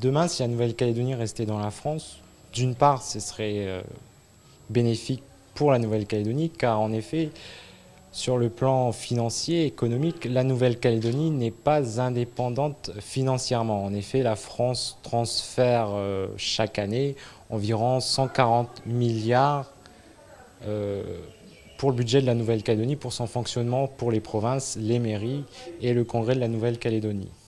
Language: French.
Demain, si la Nouvelle-Calédonie restait dans la France, d'une part, ce serait euh, bénéfique pour la Nouvelle-Calédonie, car en effet, sur le plan financier, économique, la Nouvelle-Calédonie n'est pas indépendante financièrement. En effet, la France transfère euh, chaque année environ 140 milliards euh, pour le budget de la Nouvelle-Calédonie, pour son fonctionnement pour les provinces, les mairies et le Congrès de la Nouvelle-Calédonie.